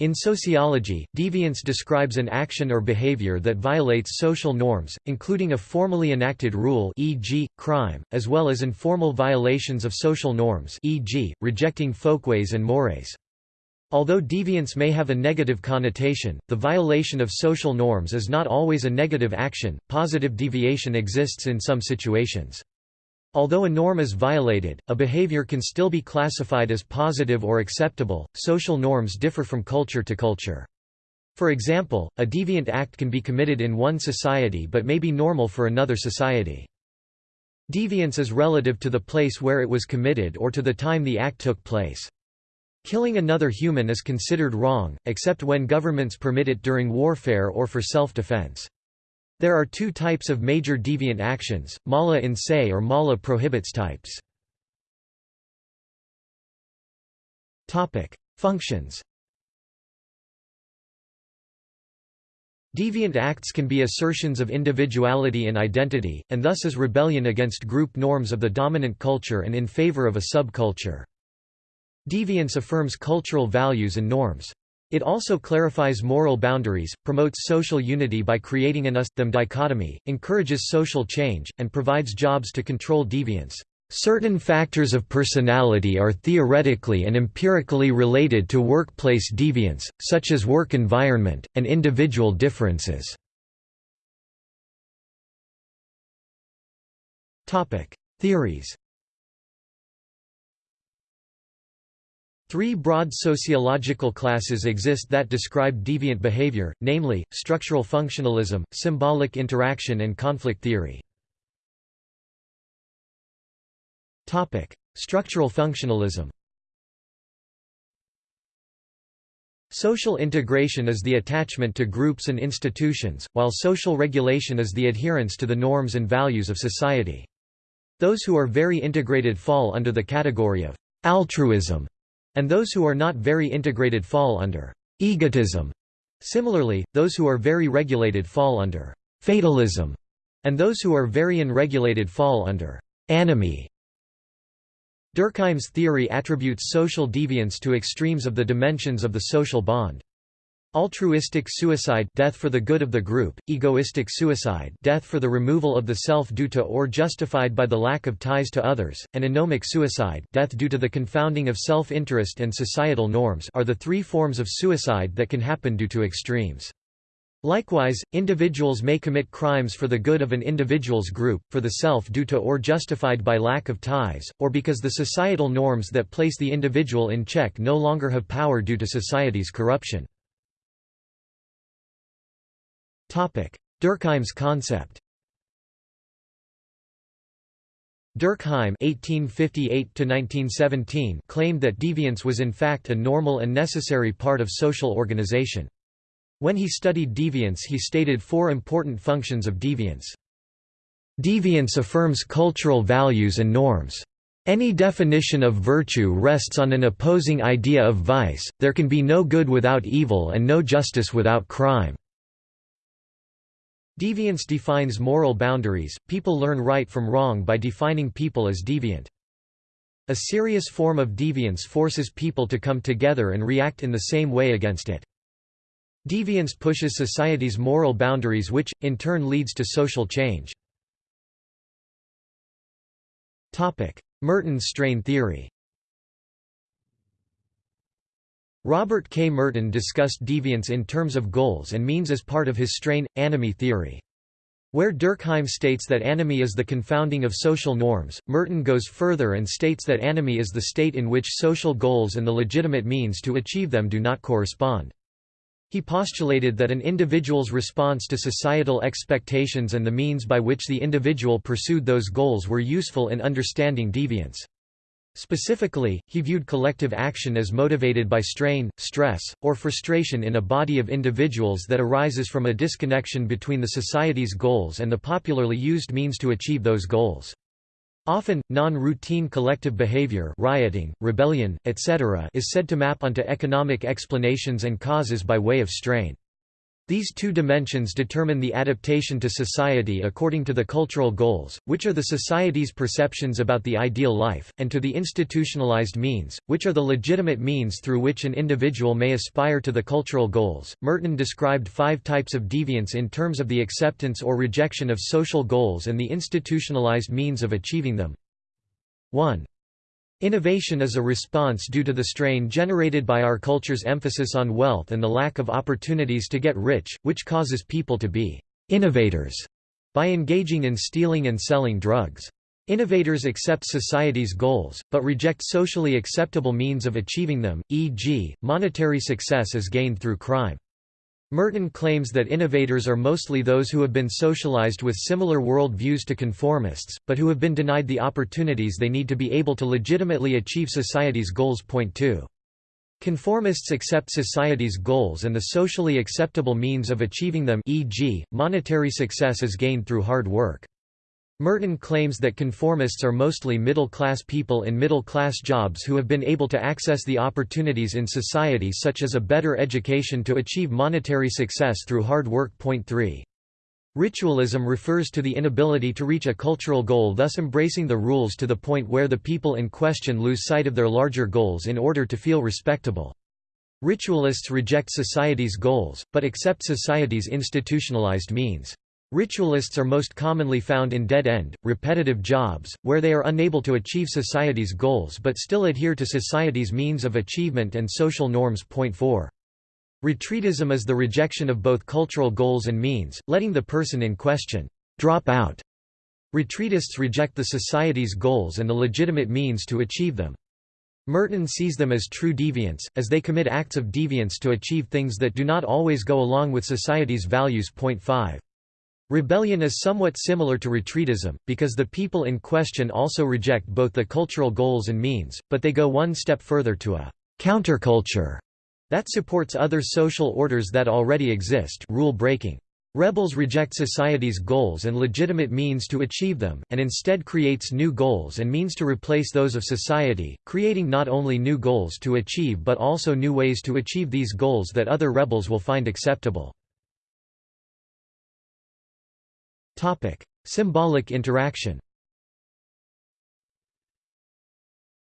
In sociology, deviance describes an action or behavior that violates social norms, including a formally enacted rule e.g., crime, as well as informal violations of social norms e.g., rejecting folkways and mores. Although deviance may have a negative connotation, the violation of social norms is not always a negative action, positive deviation exists in some situations. Although a norm is violated, a behavior can still be classified as positive or acceptable. Social norms differ from culture to culture. For example, a deviant act can be committed in one society but may be normal for another society. Deviance is relative to the place where it was committed or to the time the act took place. Killing another human is considered wrong, except when governments permit it during warfare or for self-defense. There are two types of major deviant actions, mala in se or mala prohibita types. Functions Deviant acts can be assertions of individuality and identity, and thus is rebellion against group norms of the dominant culture and in favor of a subculture. Deviance affirms cultural values and norms. It also clarifies moral boundaries, promotes social unity by creating an us-them dichotomy, encourages social change, and provides jobs to control deviance. Certain factors of personality are theoretically and empirically related to workplace deviance, such as work environment, and individual differences. Theories Three broad sociological classes exist that describe deviant behavior, namely, structural functionalism, symbolic interaction and conflict theory. Structural functionalism Social integration is the attachment to groups and institutions, while social regulation is the adherence to the norms and values of society. Those who are very integrated fall under the category of altruism, and those who are not very integrated fall under egotism. Similarly, those who are very regulated fall under fatalism, and those who are very unregulated fall under anomie. Durkheim's theory attributes social deviance to extremes of the dimensions of the social bond. Altruistic suicide death for the good of the group, egoistic suicide death for the removal of the self due to or justified by the lack of ties to others, and anomic suicide death due to the confounding of self-interest and societal norms are the three forms of suicide that can happen due to extremes. Likewise, individuals may commit crimes for the good of an individual's group, for the self due to or justified by lack of ties, or because the societal norms that place the individual in check no longer have power due to society's corruption. Durkheim's concept Durkheim (1858–1917) claimed that deviance was in fact a normal and necessary part of social organization. When he studied deviance, he stated four important functions of deviance. Deviance affirms cultural values and norms. Any definition of virtue rests on an opposing idea of vice. There can be no good without evil and no justice without crime. Deviance defines moral boundaries, people learn right from wrong by defining people as deviant. A serious form of deviance forces people to come together and react in the same way against it. Deviance pushes society's moral boundaries which, in turn leads to social change. Merton's strain theory Robert K. Merton discussed deviance in terms of goals and means as part of his strain, anomie theory. Where Durkheim states that anomie is the confounding of social norms, Merton goes further and states that anomie is the state in which social goals and the legitimate means to achieve them do not correspond. He postulated that an individual's response to societal expectations and the means by which the individual pursued those goals were useful in understanding deviance. Specifically, he viewed collective action as motivated by strain, stress, or frustration in a body of individuals that arises from a disconnection between the society's goals and the popularly used means to achieve those goals. Often, non-routine collective behavior rioting, rebellion, etc. is said to map onto economic explanations and causes by way of strain. These two dimensions determine the adaptation to society according to the cultural goals, which are the society's perceptions about the ideal life, and to the institutionalized means, which are the legitimate means through which an individual may aspire to the cultural goals. Merton described five types of deviance in terms of the acceptance or rejection of social goals and the institutionalized means of achieving them. 1. Innovation is a response due to the strain generated by our culture's emphasis on wealth and the lack of opportunities to get rich, which causes people to be innovators by engaging in stealing and selling drugs. Innovators accept society's goals, but reject socially acceptable means of achieving them, e.g., monetary success is gained through crime. Merton claims that innovators are mostly those who have been socialized with similar world views to conformists, but who have been denied the opportunities they need to be able to legitimately achieve society's goals. Point 2. Conformists accept society's goals and the socially acceptable means of achieving them e.g., monetary success is gained through hard work. Merton claims that conformists are mostly middle-class people in middle-class jobs who have been able to access the opportunities in society such as a better education to achieve monetary success through hard work. Point 3. Ritualism refers to the inability to reach a cultural goal thus embracing the rules to the point where the people in question lose sight of their larger goals in order to feel respectable. Ritualists reject society's goals, but accept society's institutionalized means. Ritualists are most commonly found in dead-end, repetitive jobs, where they are unable to achieve society's goals but still adhere to society's means of achievement and social norms. Point 4. Retreatism is the rejection of both cultural goals and means, letting the person in question drop out. Retreatists reject the society's goals and the legitimate means to achieve them. Merton sees them as true deviants, as they commit acts of deviance to achieve things that do not always go along with society's values. Point 5. Rebellion is somewhat similar to retreatism, because the people in question also reject both the cultural goals and means, but they go one step further to a counterculture that supports other social orders that already exist rule-breaking. Rebels reject society's goals and legitimate means to achieve them, and instead creates new goals and means to replace those of society, creating not only new goals to achieve but also new ways to achieve these goals that other rebels will find acceptable. Topic: Symbolic interaction.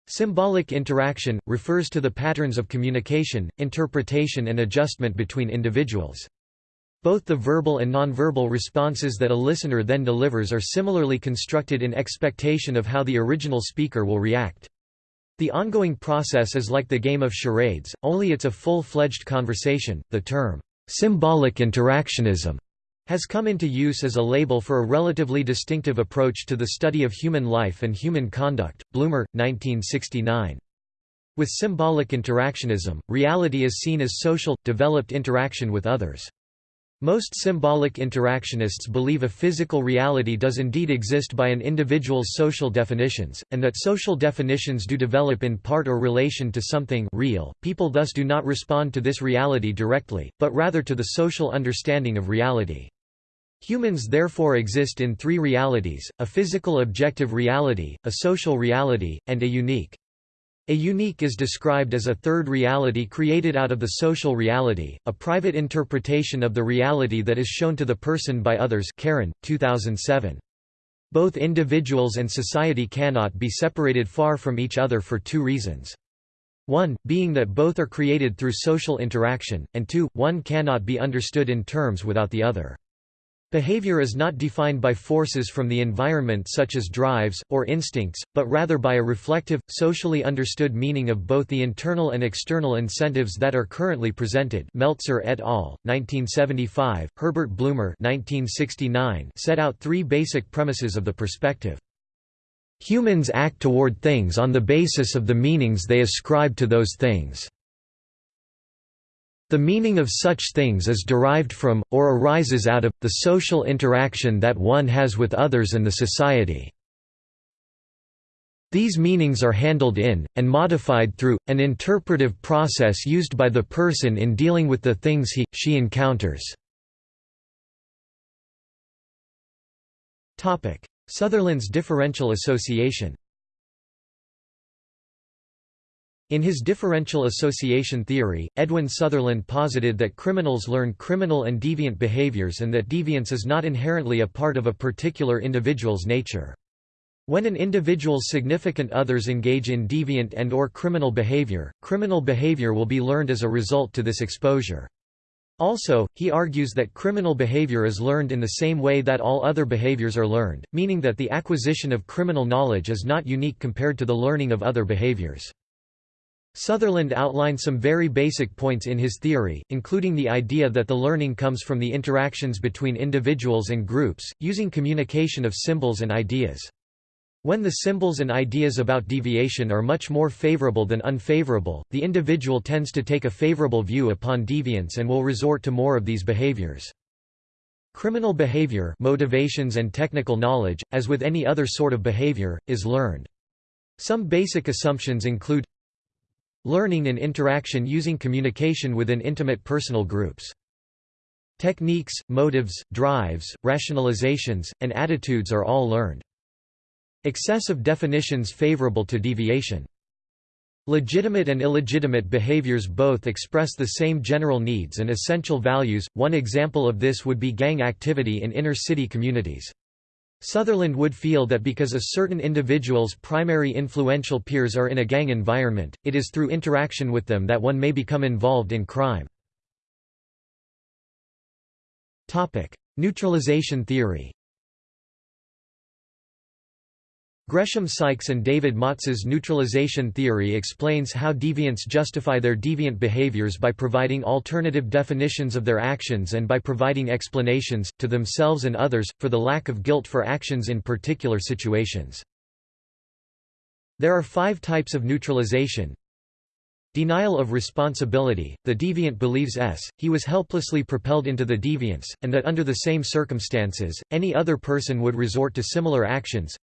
Symbolic interaction refers to the patterns of communication, interpretation and adjustment between individuals. Both the verbal and nonverbal responses that a listener then delivers are similarly constructed in expectation of how the original speaker will react. The ongoing process is like the game of charades, only it's a full-fledged conversation. The term symbolic interactionism has come into use as a label for a relatively distinctive approach to the study of human life and human conduct. Blumer, 1969. With symbolic interactionism, reality is seen as social, developed interaction with others. Most symbolic interactionists believe a physical reality does indeed exist by an individual's social definitions, and that social definitions do develop in part or relation to something real. People thus do not respond to this reality directly, but rather to the social understanding of reality. Humans therefore exist in three realities, a physical objective reality, a social reality, and a unique. A unique is described as a third reality created out of the social reality, a private interpretation of the reality that is shown to the person by others Karen, 2007. Both individuals and society cannot be separated far from each other for two reasons. One, being that both are created through social interaction, and two, one cannot be understood in terms without the other. Behavior is not defined by forces from the environment such as drives, or instincts, but rather by a reflective, socially understood meaning of both the internal and external incentives that are currently presented Meltzer et al., 1975, Herbert Blumer 1969 set out three basic premises of the perspective. Humans act toward things on the basis of the meanings they ascribe to those things. The meaning of such things is derived from, or arises out of, the social interaction that one has with others and the society. These meanings are handled in, and modified through, an interpretive process used by the person in dealing with the things he, she encounters. Sutherland's differential association In his differential association theory, Edwin Sutherland posited that criminals learn criminal and deviant behaviors and that deviance is not inherently a part of a particular individual's nature. When an individual's significant others engage in deviant and or criminal behavior, criminal behavior will be learned as a result to this exposure. Also, he argues that criminal behavior is learned in the same way that all other behaviors are learned, meaning that the acquisition of criminal knowledge is not unique compared to the learning of other behaviors. Sutherland outlined some very basic points in his theory, including the idea that the learning comes from the interactions between individuals and groups, using communication of symbols and ideas. When the symbols and ideas about deviation are much more favorable than unfavorable, the individual tends to take a favorable view upon deviance and will resort to more of these behaviors. Criminal behavior motivations and technical knowledge, as with any other sort of behavior, is learned. Some basic assumptions include learning and interaction using communication within intimate personal groups. Techniques, motives, drives, rationalizations, and attitudes are all learned. Excessive definitions favorable to deviation. Legitimate and illegitimate behaviors both express the same general needs and essential values, one example of this would be gang activity in inner-city communities. Sutherland would feel that because a certain individual's primary influential peers are in a gang environment, it is through interaction with them that one may become involved in crime. Neutralization theory Gresham Sykes and David Matza's neutralization theory explains how deviants justify their deviant behaviors by providing alternative definitions of their actions and by providing explanations, to themselves and others, for the lack of guilt for actions in particular situations. There are five types of neutralization. Denial of responsibility, the deviant believes s, he was helplessly propelled into the deviance, and that under the same circumstances, any other person would resort to similar actions.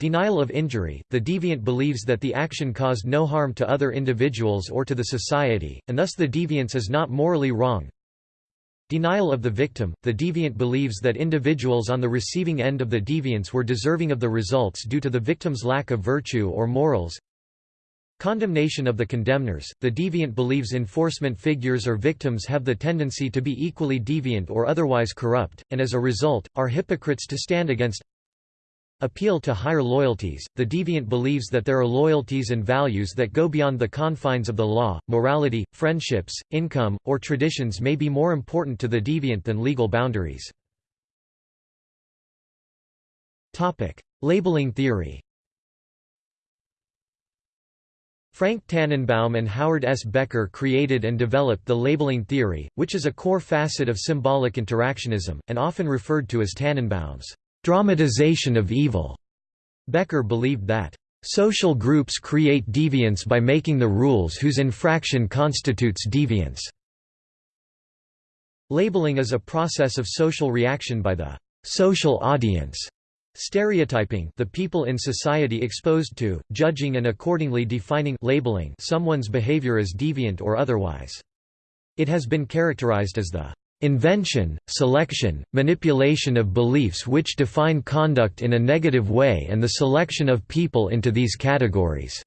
Denial of injury, the deviant believes that the action caused no harm to other individuals or to the society, and thus the deviance is not morally wrong. Denial of the victim, the deviant believes that individuals on the receiving end of the deviance were deserving of the results due to the victim's lack of virtue or morals. Condemnation of the condemners, the deviant believes enforcement figures or victims have the tendency to be equally deviant or otherwise corrupt, and as a result, are hypocrites to stand against Appeal to higher loyalties – The deviant believes that there are loyalties and values that go beyond the confines of the law, morality, friendships, income, or traditions may be more important to the deviant than legal boundaries. Labeling theory Frank Tannenbaum and Howard S. Becker created and developed the labeling theory, which is a core facet of symbolic interactionism, and often referred to as Tannenbaum's dramatization of evil. Becker believed that social groups create deviance by making the rules whose infraction constitutes deviance. Labeling is a process of social reaction by the social audience, stereotyping the people in society exposed to, judging and accordingly defining labeling someone's behavior as deviant or otherwise. It has been characterized as the Invention, selection, manipulation of beliefs which define conduct in a negative way and the selection of people into these categories.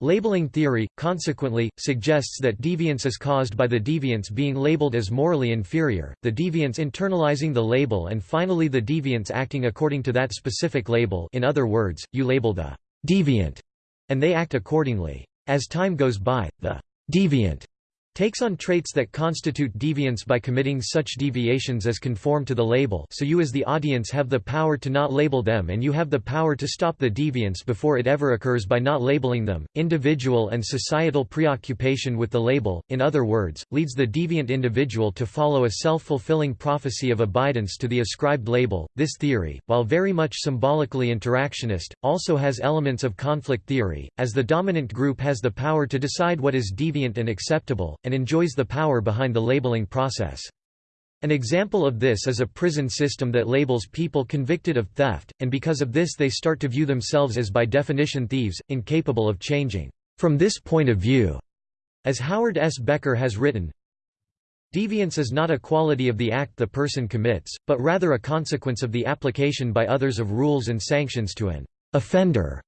Labeling theory, consequently, suggests that deviance is caused by the deviants being labeled as morally inferior, the deviants internalizing the label and finally the deviants acting according to that specific label in other words, you label the «deviant» and they act accordingly. As time goes by, the «deviant» takes on traits that constitute deviance by committing such deviations as conform to the label so you as the audience have the power to not label them and you have the power to stop the deviance before it ever occurs by not labeling them. Individual and societal preoccupation with the label, in other words, leads the deviant individual to follow a self-fulfilling prophecy of abidance to the ascribed label. This theory, while very much symbolically interactionist, also has elements of conflict theory, as the dominant group has the power to decide what is deviant and acceptable, and enjoys the power behind the labeling process. An example of this is a prison system that labels people convicted of theft, and because of this they start to view themselves as by definition thieves, incapable of changing. From this point of view, as Howard S. Becker has written, Deviance is not a quality of the act the person commits, but rather a consequence of the application by others of rules and sanctions to an offender.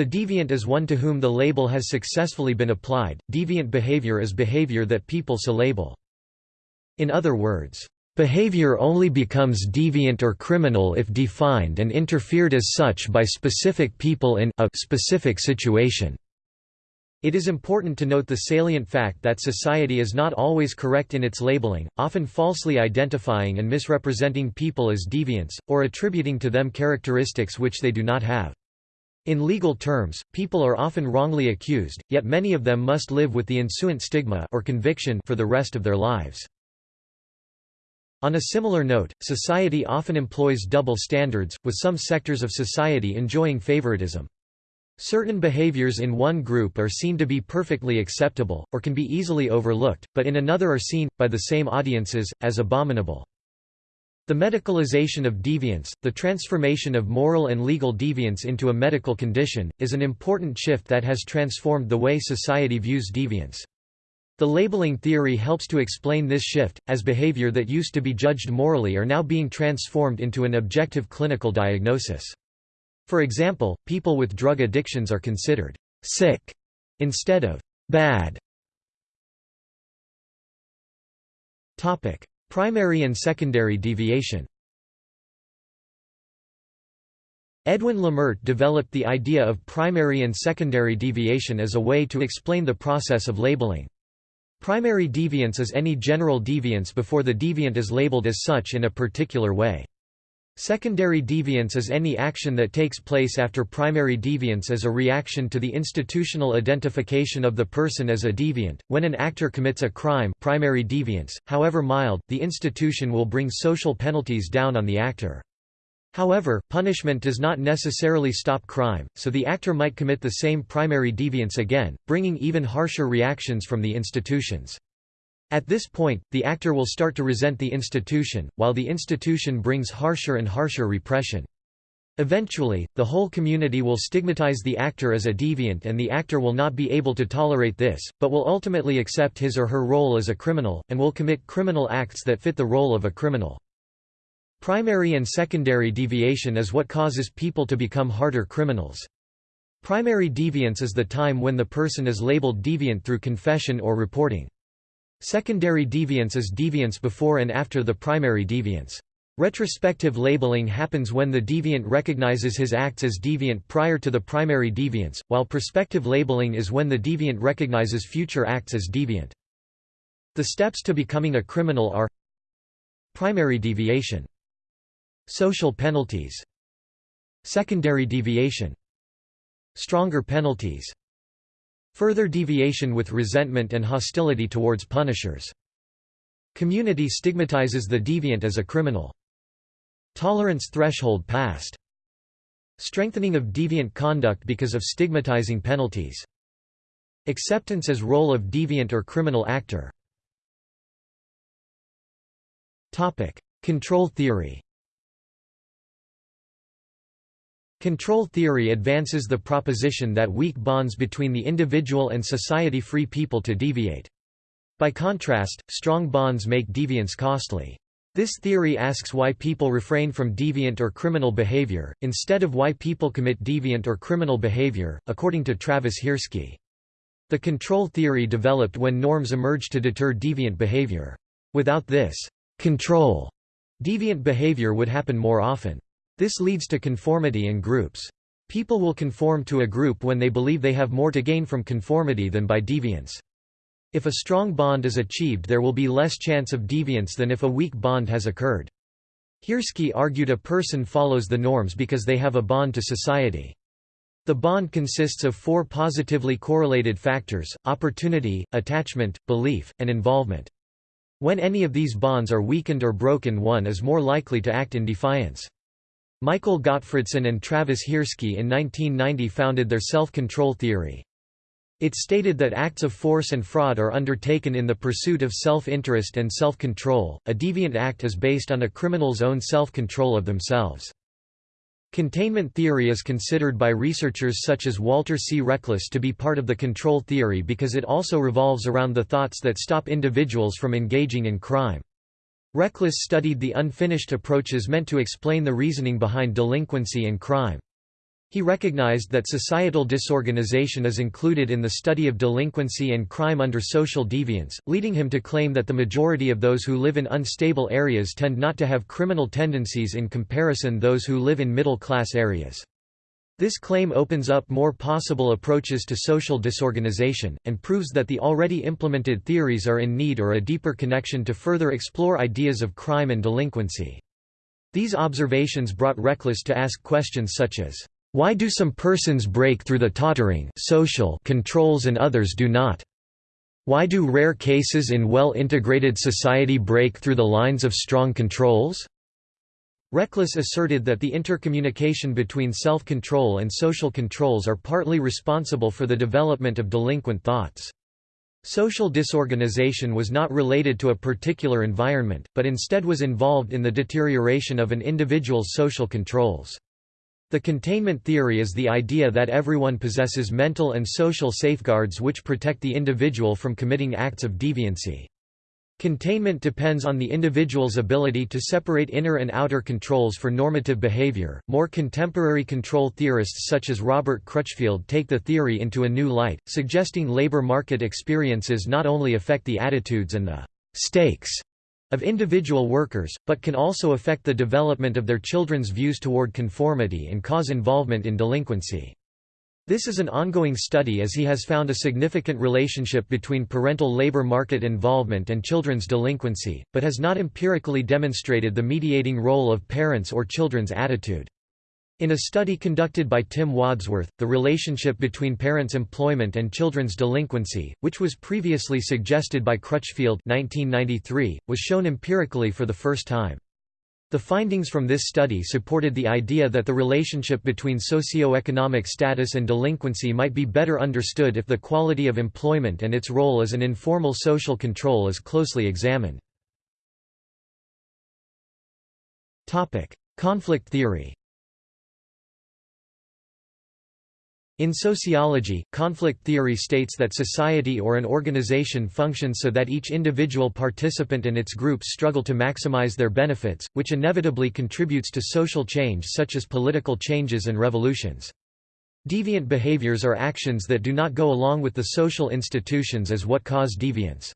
The deviant is one to whom the label has successfully been applied. Deviant behavior is behavior that people so label. In other words, Behavior only becomes deviant or criminal if defined and interfered as such by specific people in a specific situation. It is important to note the salient fact that society is not always correct in its labeling, often falsely identifying and misrepresenting people as deviants, or attributing to them characteristics which they do not have. In legal terms, people are often wrongly accused, yet many of them must live with the ensuing stigma or conviction for the rest of their lives. On a similar note, society often employs double standards, with some sectors of society enjoying favoritism. Certain behaviors in one group are seen to be perfectly acceptable, or can be easily overlooked, but in another are seen, by the same audiences, as abominable. The medicalization of deviance, the transformation of moral and legal deviance into a medical condition, is an important shift that has transformed the way society views deviance. The labeling theory helps to explain this shift, as behavior that used to be judged morally are now being transformed into an objective clinical diagnosis. For example, people with drug addictions are considered sick instead of bad. Topic: Primary and secondary deviation. Edwin Lemert developed the idea of primary and secondary deviation as a way to explain the process of labeling. Primary deviance is any general deviance before the deviant is labeled as such in a particular way. Secondary deviance is any action that takes place after primary deviance as a reaction to the institutional identification of the person as a deviant. When an actor commits a crime, primary deviance, however mild, the institution will bring social penalties down on the actor. However, punishment does not necessarily stop crime, so the actor might commit the same primary deviance again, bringing even harsher reactions from the institutions. At this point, the actor will start to resent the institution, while the institution brings harsher and harsher repression. Eventually, the whole community will stigmatize the actor as a deviant and the actor will not be able to tolerate this, but will ultimately accept his or her role as a criminal, and will commit criminal acts that fit the role of a criminal. Primary and secondary deviation is what causes people to become harder criminals. Primary deviance is the time when the person is labeled deviant through confession or reporting. Secondary deviance is deviance before and after the primary deviance. Retrospective labeling happens when the deviant recognizes his acts as deviant prior to the primary deviance, while prospective labeling is when the deviant recognizes future acts as deviant. The steps to becoming a criminal are Primary deviation Social penalties Secondary deviation Stronger penalties Further deviation with resentment and hostility towards punishers. Community stigmatizes the deviant as a criminal. Tolerance threshold passed. Strengthening of deviant conduct because of stigmatizing penalties. Acceptance as role of deviant or criminal actor. Topic: Control theory Control theory advances the proposition that weak bonds between the individual and society free people to deviate. By contrast, strong bonds make deviance costly. This theory asks why people refrain from deviant or criminal behavior, instead of why people commit deviant or criminal behavior, according to Travis Hirschi. The control theory developed when norms emerged to deter deviant behavior. Without this control, deviant behavior would happen more often. This leads to conformity in groups. People will conform to a group when they believe they have more to gain from conformity than by deviance. If a strong bond is achieved there will be less chance of deviance than if a weak bond has occurred. Hirschi argued a person follows the norms because they have a bond to society. The bond consists of four positively correlated factors, opportunity, attachment, belief, and involvement. When any of these bonds are weakened or broken one is more likely to act in defiance. Michael Gottfredson and Travis Hirschi in 1990 founded their self-control theory. It stated that acts of force and fraud are undertaken in the pursuit of self-interest and self-control. A deviant act is based on a criminal's own self-control of themselves. Containment theory is considered by researchers such as Walter C. Reckless to be part of the control theory because it also revolves around the thoughts that stop individuals from engaging in crime. Reckless studied the unfinished approaches meant to explain the reasoning behind delinquency and crime. He recognized that societal disorganization is included in the study of delinquency and crime under social deviance, leading him to claim that the majority of those who live in unstable areas tend not to have criminal tendencies in comparison those who live in middle-class areas. This claim opens up more possible approaches to social disorganization, and proves that the already implemented theories are in need or a deeper connection to further explore ideas of crime and delinquency. These observations brought Reckless to ask questions such as, why do some persons break through the tottering social controls and others do not? Why do rare cases in well-integrated society break through the lines of strong controls? Reckless asserted that the intercommunication between self-control and social controls are partly responsible for the development of delinquent thoughts. Social disorganization was not related to a particular environment, but instead was involved in the deterioration of an individual's social controls. The containment theory is the idea that everyone possesses mental and social safeguards which protect the individual from committing acts of deviancy. Containment depends on the individual's ability to separate inner and outer controls for normative behavior. More contemporary control theorists such as Robert Crutchfield take the theory into a new light, suggesting labor market experiences not only affect the attitudes and the stakes of individual workers, but can also affect the development of their children's views toward conformity and cause involvement in delinquency. This is an ongoing study as he has found a significant relationship between parental labor market involvement and children's delinquency, but has not empirically demonstrated the mediating role of parents' or children's attitude. In a study conducted by Tim Wadsworth, the relationship between parents' employment and children's delinquency, which was previously suggested by Crutchfield 1993, was shown empirically for the first time. The findings from this study supported the idea that the relationship between socioeconomic status and delinquency might be better understood if the quality of employment and its role as an informal social control is closely examined. Conflict theory In sociology, conflict theory states that society or an organization functions so that each individual participant and its groups struggle to maximize their benefits, which inevitably contributes to social change such as political changes and revolutions. Deviant behaviors are actions that do not go along with the social institutions as what cause deviance.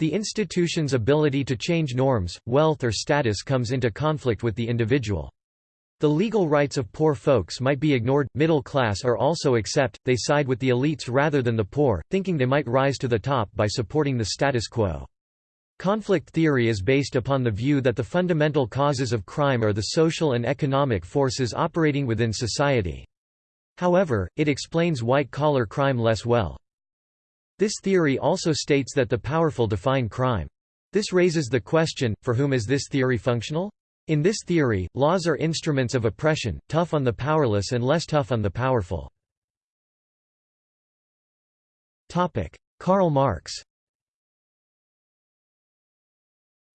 The institution's ability to change norms, wealth or status comes into conflict with the individual. The legal rights of poor folks might be ignored, middle class are also except, they side with the elites rather than the poor, thinking they might rise to the top by supporting the status quo. Conflict theory is based upon the view that the fundamental causes of crime are the social and economic forces operating within society. However, it explains white-collar crime less well. This theory also states that the powerful define crime. This raises the question, for whom is this theory functional? In this theory, laws are instruments of oppression, tough on the powerless and less tough on the powerful. Karl Marx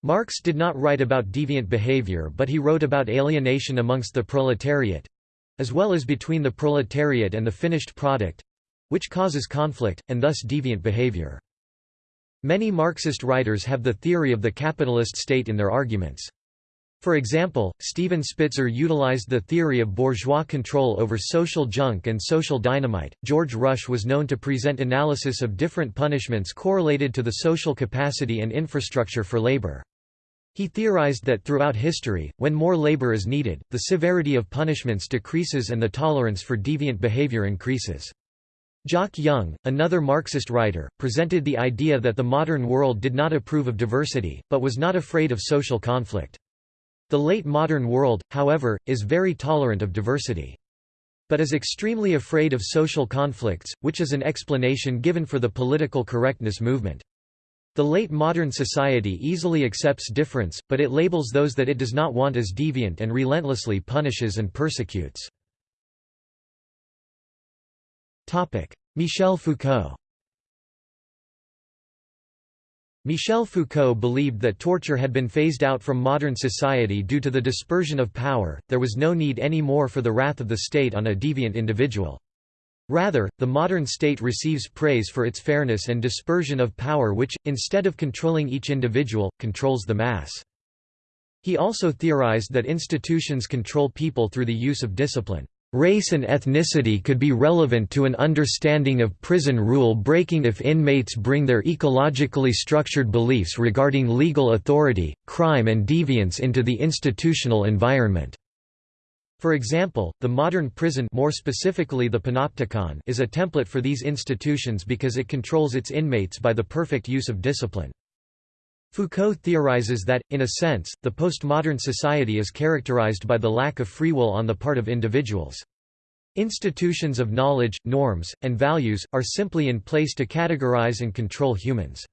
Marx did not write about deviant behavior but he wrote about alienation amongst the proletariat—as well as between the proletariat and the finished product—which causes conflict, and thus deviant behavior. Many Marxist writers have the theory of the capitalist state in their arguments. For example, Stephen Spitzer utilized the theory of bourgeois control over social junk and social dynamite. George Rusche was known to present analysis of different punishments correlated to the social capacity and infrastructure for labor. He theorized that throughout history, when more labor is needed, the severity of punishments decreases and the tolerance for deviant behavior increases. Jock Young, another Marxist writer, presented the idea that the modern world did not approve of diversity, but was not afraid of social conflict. The late modern world, however, is very tolerant of diversity. But is extremely afraid of social conflicts, which is an explanation given for the political correctness movement. The late modern society easily accepts difference, but it labels those that it does not want as deviant and relentlessly punishes and persecutes. Michel Foucault Michel Foucault believed that torture had been phased out from modern society due to the dispersion of power, there was no need any more for the wrath of the state on a deviant individual. Rather, the modern state receives praise for its fairness and dispersion of power which, instead of controlling each individual, controls the mass. He also theorized that institutions control people through the use of discipline. Race and ethnicity could be relevant to an understanding of prison rule breaking if inmates bring their ecologically structured beliefs regarding legal authority, crime and deviance into the institutional environment. For example, the modern prison more specifically the panopticon is a template for these institutions because it controls its inmates by the perfect use of discipline. Foucault theorizes that, in a sense, the postmodern society is characterized by the lack of free will on the part of individuals. Institutions of knowledge, norms, and values, are simply in place to categorize and control humans.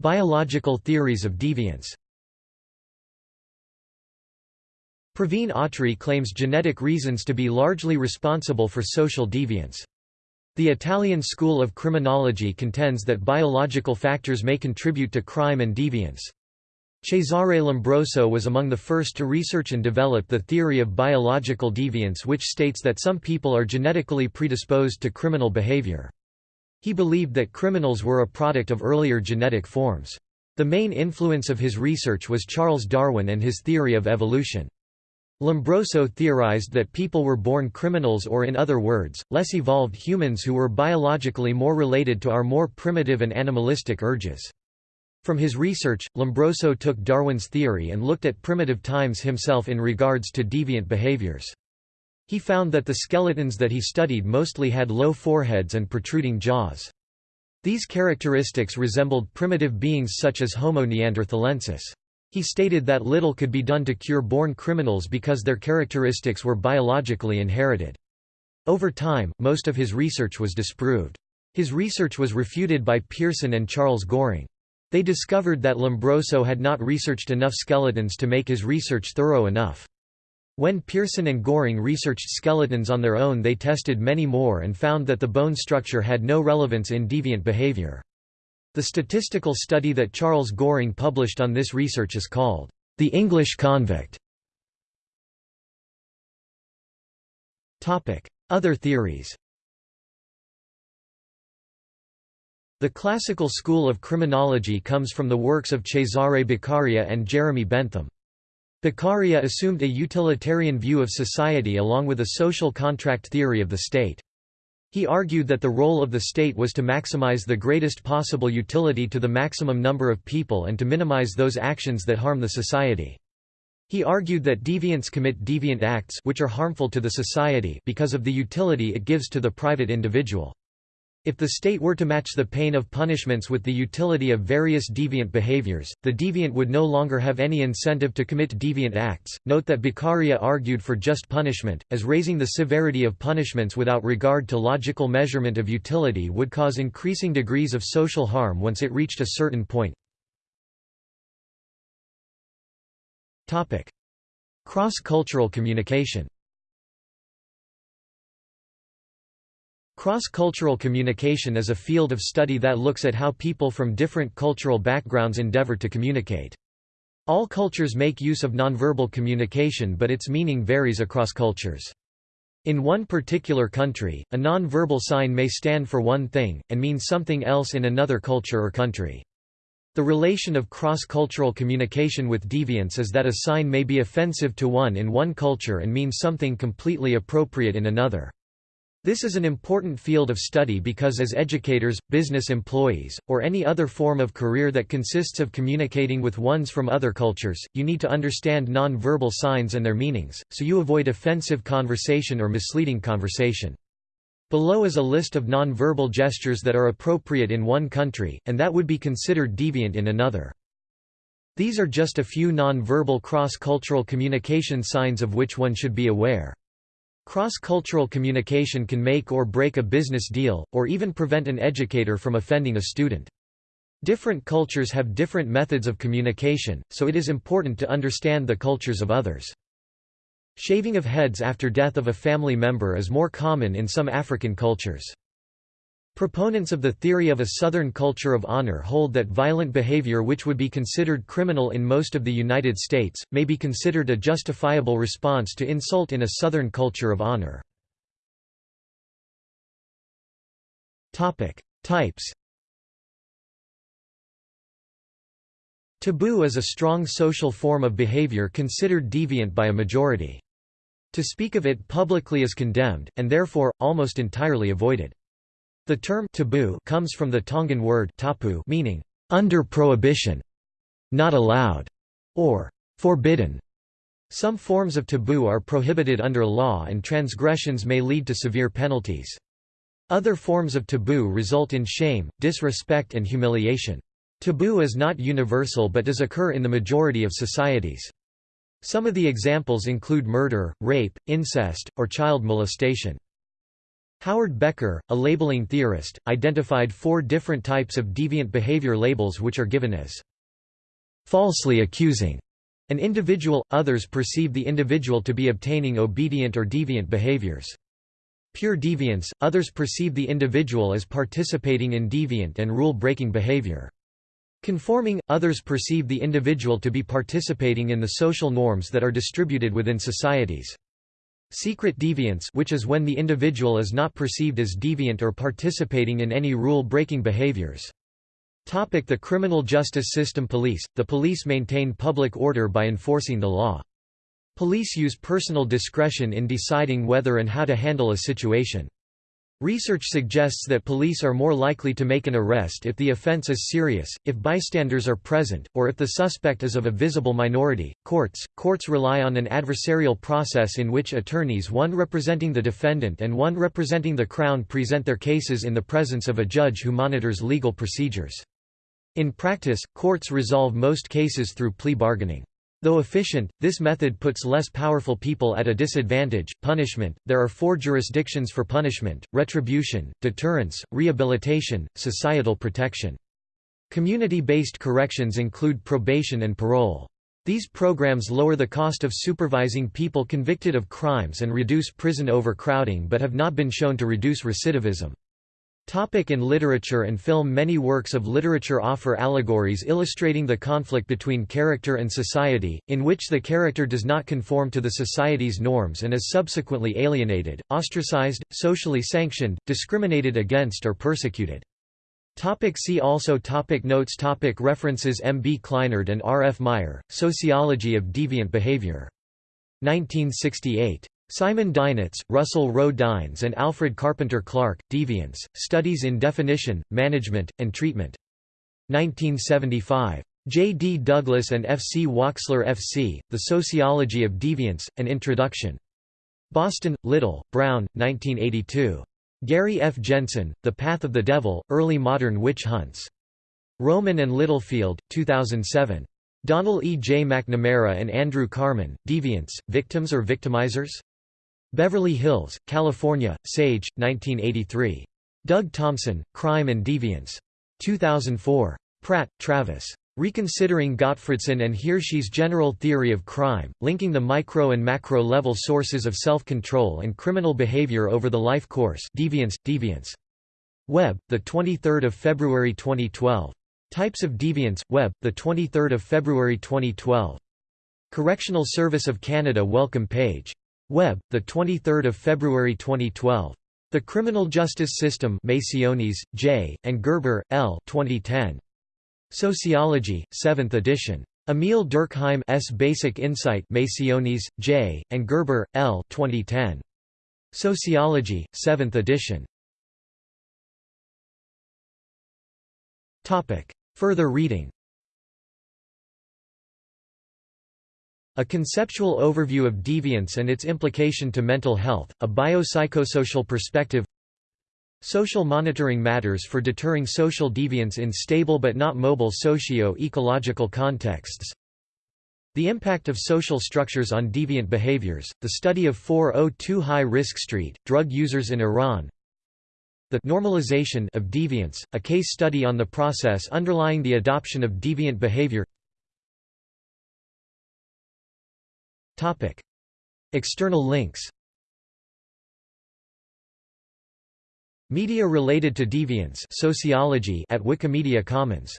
Biological theories of deviance Praveen Attri claims genetic reasons to be largely responsible for social deviance. The Italian school of criminology contends that biological factors may contribute to crime and deviance. Cesare Lombroso was among the first to research and develop the theory of biological deviance which states that some people are genetically predisposed to criminal behavior. He believed that criminals were a product of earlier genetic forms. The main influence of his research was Charles Darwin and his theory of evolution. Lombroso theorized that people were born criminals or in other words, less evolved humans who were biologically more related to our more primitive and animalistic urges. From his research, Lombroso took Darwin's theory and looked at primitive times himself in regards to deviant behaviors. He found that the skeletons that he studied mostly had low foreheads and protruding jaws. These characteristics resembled primitive beings such as Homo neanderthalensis. He stated that little could be done to cure born criminals because their characteristics were biologically inherited. Over time, most of his research was disproved. His research was refuted by Pearson and Charles Goring. They discovered that Lombroso had not researched enough skeletons to make his research thorough enough. When Pearson and Goring researched skeletons on their own they tested many more and found that the bone structure had no relevance in deviant behavior. The statistical study that Charles Goring published on this research is called, "...the English convict". Other theories The classical school of criminology comes from the works of Cesare Beccaria and Jeremy Bentham. Beccaria assumed a utilitarian view of society along with a social contract theory of the state. He argued that the role of the state was to maximize the greatest possible utility to the maximum number of people and to minimize those actions that harm the society. He argued that deviants commit deviant acts which are harmful to the society because of the utility it gives to the private individual. If the state were to match the pain of punishments with the utility of various deviant behaviors, the deviant would no longer have any incentive to commit deviant acts. Note that Beccaria argued for just punishment, as raising the severity of punishments without regard to logical measurement of utility would cause increasing degrees of social harm once it reached a certain point. Cross-cultural communication Cross-cultural communication is a field of study that looks at how people from different cultural backgrounds endeavor to communicate. All cultures make use of nonverbal communication but its meaning varies across cultures. In one particular country, a nonverbal sign may stand for one thing, and mean something else in another culture or country. The relation of cross-cultural communication with deviance is that a sign may be offensive to one in one culture and mean something completely appropriate in another. This is an important field of study because as educators, business employees, or any other form of career that consists of communicating with ones from other cultures, you need to understand non-verbal signs and their meanings, so you avoid offensive conversation or misleading conversation. Below is a list of non-verbal gestures that are appropriate in one country, and that would be considered deviant in another. These are just a few non-verbal cross-cultural communication signs of which one should be aware. Cross-cultural communication can make or break a business deal, or even prevent an educator from offending a student. Different cultures have different methods of communication, so it is important to understand the cultures of others. Shaving of heads after death of a family member is more common in some African cultures. Proponents of the theory of a Southern culture of honor hold that violent behavior which would be considered criminal in most of the United States, may be considered a justifiable response to insult in a Southern culture of honor. Types Taboo is a strong social form of behavior considered deviant by a majority. To speak of it publicly is condemned, and therefore, almost entirely avoided. The term taboo comes from the Tongan word tapu meaning, under prohibition, not allowed, or forbidden. Some forms of taboo are prohibited under law and transgressions may lead to severe penalties. Other forms of taboo result in shame, disrespect and humiliation. Taboo is not universal but does occur in the majority of societies. Some of the examples include murder, rape, incest, or child molestation. Howard Becker, a labeling theorist, identified four different types of deviant behavior labels which are given as falsely accusing an individual, others perceive the individual to be obtaining obedient or deviant behaviors. Pure deviance, others perceive the individual as participating in deviant and rule-breaking behavior. Conforming, others perceive the individual to be participating in the social norms that are distributed within societies. Secret deviance which is when the individual is not perceived as deviant or participating in any rule-breaking behaviors. Topic the criminal justice system Police – The police maintain public order by enforcing the law. Police use personal discretion in deciding whether and how to handle a situation. Research suggests that police are more likely to make an arrest if the offense is serious, if bystanders are present, or if the suspect is of a visible minority. Courts Courts rely on an adversarial process in which attorneys one representing the defendant and one representing the Crown present their cases in the presence of a judge who monitors legal procedures. In practice, courts resolve most cases through plea bargaining. Though efficient, this method puts less powerful people at a disadvantage. Punishment There are four jurisdictions for punishment retribution, deterrence, rehabilitation, societal protection. Community based corrections include probation and parole. These programs lower the cost of supervising people convicted of crimes and reduce prison overcrowding but have not been shown to reduce recidivism. Topic in literature and film Many works of literature offer allegories illustrating the conflict between character and society, in which the character does not conform to the society's norms and is subsequently alienated, ostracized, socially sanctioned, discriminated against or persecuted. Topic see also topic Notes topic References M. B. Clinard and R. F. Meier, Sociology of Deviant Behavior. 1968. Simon Dinitz, Russell Rowe Dynes and Alfred Carpenter Clarke, Deviance, Studies in Definition, Management, and Treatment. 1975. J. D. Douglas and F. C. Waksler F. C., The Sociology of Deviance, An Introduction. Boston, Little, Brown, 1982. Gary F. Jensen, The Path of the Devil, Early Modern Witch Hunts. Rowman and Littlefield, 2007. Donald E. J. McNamara and Andrew Karmen, Deviants, Victims or Victimizers? Beverly Hills, California, Sage, 1983. Doug Thompson, Crime and Deviance. 2004. Pratt, Travis. Reconsidering Gottfredson and Hirschi's General Theory of Crime, linking the micro and macro level sources of self-control and criminal behavior over the life course Deviance, Deviance. Web, 23 February 2012. Types of Deviance, Web, 23 February 2012. Correctional Service of Canada welcome page Web, the 23rd of February 2012. The Criminal Justice System, Macionis, J. and Gerber, L. 2010. Sociology, 7th edition. Emil Durkheim S. Basic Insight, Macionis, J. and Gerber, L. 2010. Sociology, 7th edition. Topic. Further reading A conceptual overview of deviance and its implication to mental health, a biopsychosocial perspective. Social monitoring matters for deterring social deviance in stable but not mobile socio-ecological contexts. The impact of social structures on deviant behaviors, the study of 402 high-risk street, drug users in Iran. The normalization of deviance, a case study on the process underlying the adoption of deviant behavior Topic. External links Media related to deviance sociology at Wikimedia Commons